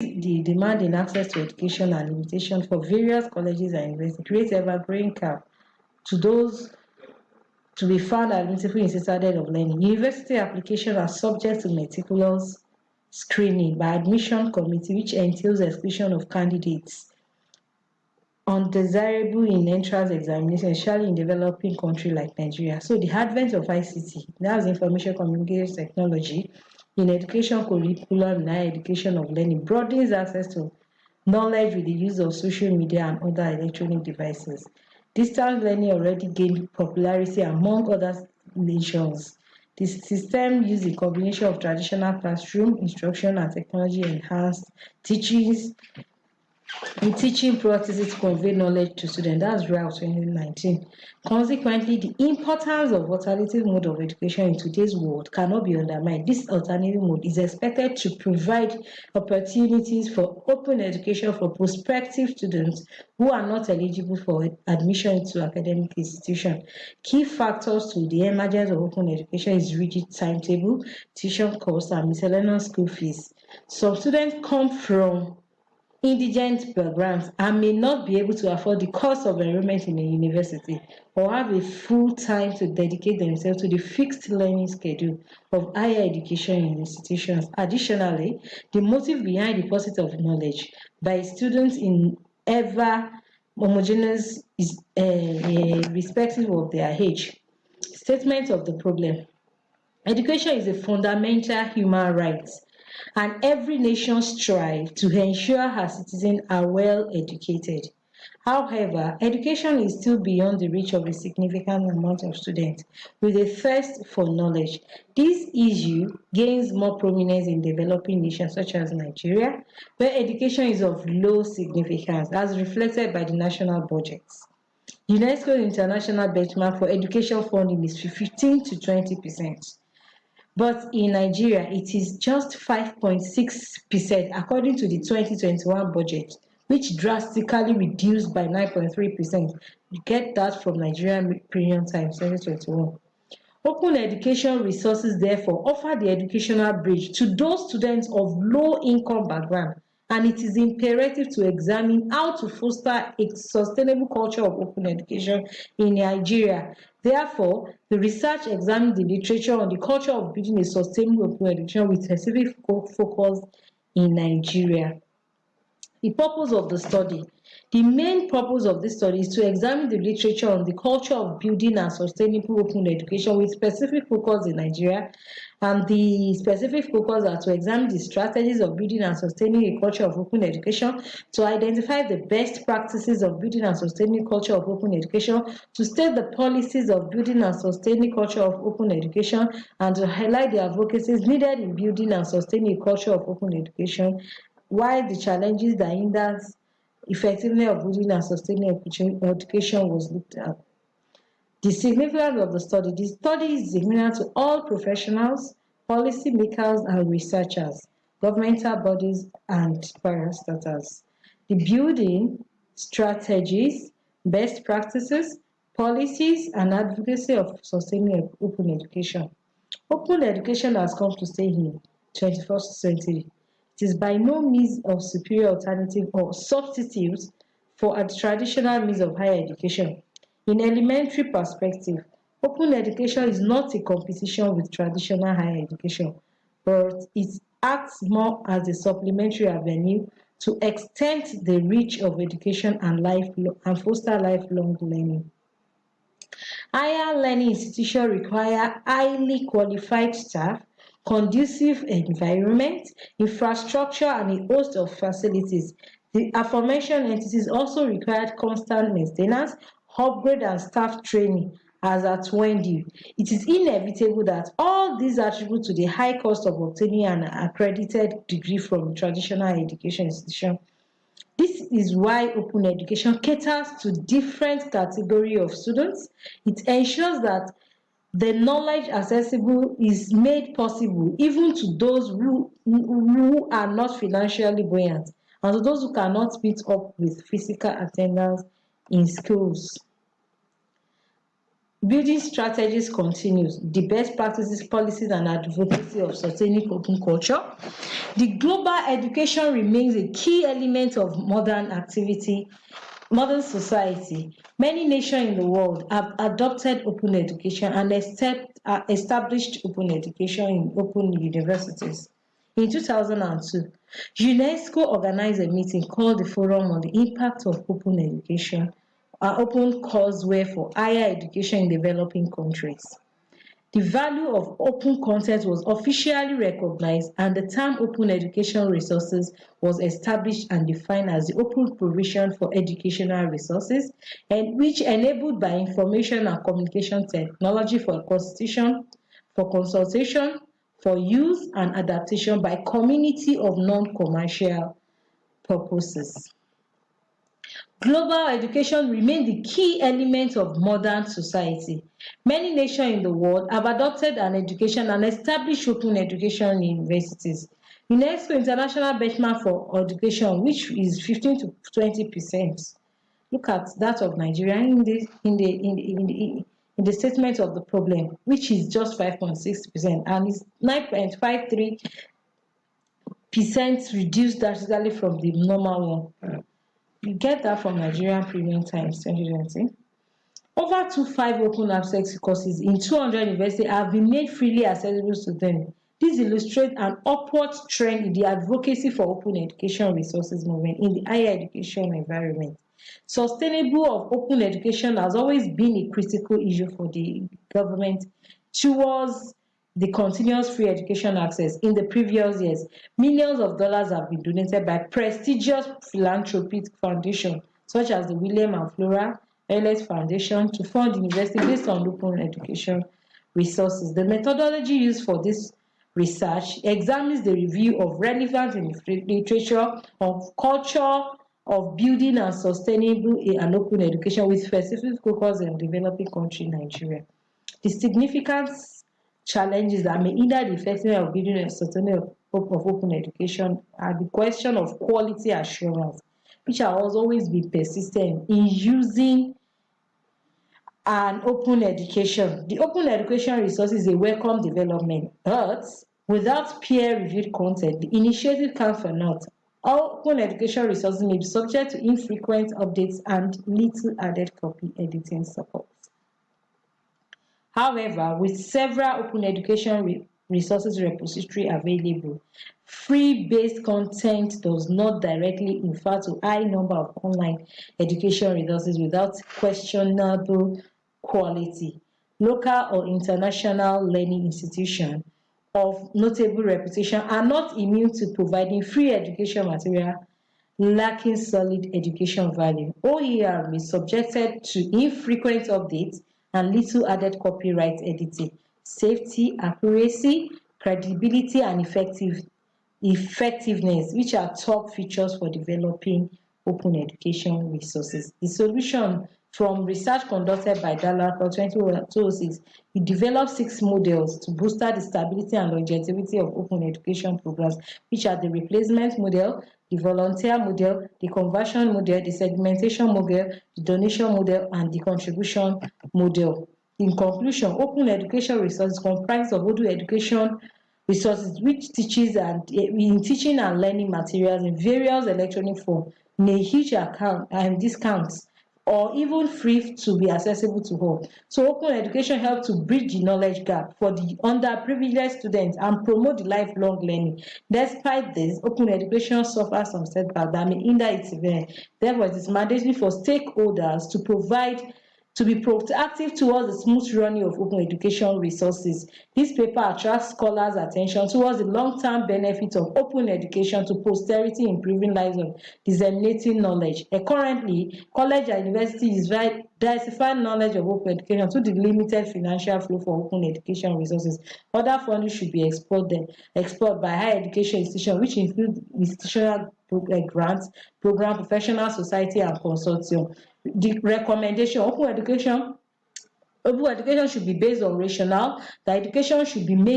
the demand in access to education and limitation for various colleges and universities create evergreen cap to those to be found in citadel of learning. University applications are subject to meticulous screening by admission committee which entails exclusion of candidates undesirable in entrance examination, especially in developing country like Nigeria. So the advent of ICT, that's information communication technology, in education curriculum higher education of learning broadens access to knowledge with the use of social media and other electronic devices. Distance learning already gained popularity among other nations. The system uses a combination of traditional classroom instruction and technology enhanced teachings in teaching practices to convey knowledge to students. That's RAL 2019. Consequently, the importance of alternative mode of education in today's world cannot be undermined. This alternative mode is expected to provide opportunities for open education for prospective students who are not eligible for admission to academic institutions. Key factors to the emergence of open education is rigid timetable, tuition costs, and miscellaneous school fees. Some students come from indigent backgrounds and may not be able to afford the cost of enrollment in a university or have a full time to dedicate themselves to the fixed learning schedule of higher education institutions. Additionally, the motive behind the pursuit of knowledge by students in ever homogeneous is uh, uh, respective of their age. Statement of the problem. Education is a fundamental human right and every nation strives to ensure her citizens are well educated. However, education is still beyond the reach of a significant amount of students with a thirst for knowledge. This issue gains more prominence in developing nations such as Nigeria, where education is of low significance as reflected by the national budgets. UNESCO's international benchmark for education funding is 15 to 20 percent. But in Nigeria, it is just 5.6% according to the 2021 budget, which drastically reduced by 9.3%. You get that from Nigerian Premium Times 2021. Open education resources therefore offer the educational bridge to those students of low income background and it is imperative to examine how to foster a sustainable culture of open education in Nigeria. Therefore, the research examines the literature on the culture of building a sustainable open education with specific focus in Nigeria. The purpose of the study. The main purpose of this study is to examine the literature on the culture of building and sustainable open education with specific focus in Nigeria. And the specific focus are to examine the strategies of building and sustaining a culture of open education, to identify the best practices of building and sustaining culture of open education, to state the policies of building and sustaining culture of open education, and to highlight the advocacies needed in building and sustaining a culture of open education, why the challenges that hinders effectiveness of building and sustaining education was looked at. The significance of the study. The study is significant to all professionals, policy makers and researchers, governmental bodies and parastatals. The building, strategies, best practices, policies and advocacy of sustaining open education. Open education has come to stay in 21st century it is by no means a superior alternative or substitute for a traditional means of higher education. In elementary perspective, open education is not a competition with traditional higher education, but it acts more as a supplementary avenue to extend the reach of education and, life, and foster lifelong learning. Higher learning institutions require highly qualified staff conducive environment, infrastructure, and a host of facilities. The aforementioned entities also required constant maintenance, upgrade, and staff training as at Wendy. It is inevitable that all these attribute to the high cost of obtaining an accredited degree from a traditional education institution. This is why open education caters to different category of students. It ensures that the knowledge accessible is made possible even to those who, who are not financially buoyant and to those who cannot meet up with physical attendance in schools. building strategies continues, the best practices, policies and advocacy of sustaining open culture. The global education remains a key element of modern activity, modern society. Many nations in the world have adopted open education and uh, established open education in open universities. In 2002, UNESCO organized a meeting called the Forum on the Impact of Open Education an open courseware for higher education in developing countries. The value of open content was officially recognized and the term open education resources was established and defined as the open provision for educational resources and which enabled by information and communication technology for constitution, for consultation, for use and adaptation by community of non-commercial purposes. Global education remains the key element of modern society. Many nations in the world have adopted an education and established open education universities. UNESCO International Benchmark for Education, which is 15 to 20 percent. Look at that of Nigeria in the in the in the, in the, in the statement of the problem, which is just 5.6 percent and it's 9.53 percent reduced drastically from the normal one. You get that from Nigerian Premium Times 2020. Over two five open access courses in 200 universities have been made freely accessible to them. This illustrates an upward trend in the advocacy for open education resources movement in the higher education environment. Sustainable of open education has always been a critical issue for the government towards the continuous free education access in the previous years. Millions of dollars have been donated by prestigious philanthropic foundations such as the William and Flora Ellis Foundation to fund university based on open education resources. The methodology used for this research examines the review of relevant literature of culture of building and sustainable and open education with specific focus on developing country Nigeria. The significance challenges that may hinder the effectiveness of building a sustainable of open education are the question of quality assurance, which has always been persistent in using an open education. The open education resource is a welcome development, but without peer-reviewed content, the initiative can for naught. Open education resources may be subject to infrequent updates and little added copy editing support. However, with several open education re resources repository available, free-based content does not directly infer to high number of online education resources without questionable quality. Local or international learning institutions of notable reputation are not immune to providing free education material lacking solid education value. OER is subjected to infrequent updates and little added copyright editing. Safety, accuracy, credibility, and effective, effectiveness, which are top features for developing open education resources. The solution from research conducted by Dallas for 2006, he developed six models to boost the stability and longevity of open education programs, which are the replacement model, the volunteer model, the conversion model, the segmentation model, the donation model, and the contribution model. In conclusion, open education resources comprise of Odoo education resources which teaches and in teaching and learning materials in various electronic form in a huge account and um, discounts or even free to be accessible to all. So open education helps to bridge the knowledge gap for the underprivileged students and promote lifelong learning. Despite this, open education suffers some setbacks that may hinder its event. Therefore, it is mandatory for stakeholders to provide to be proactive towards the smooth running of open education resources. This paper attracts scholars' attention towards the long-term benefits of open education to posterity, improving lives and disseminating knowledge. And currently, college and university universities diversify knowledge of open education to the limited financial flow for open education resources. Other funding should be explored, explored by higher education institutions, which include institutional eh, grants, program, professional society, and consortium the recommendation open education open education should be based on rationale the education should be made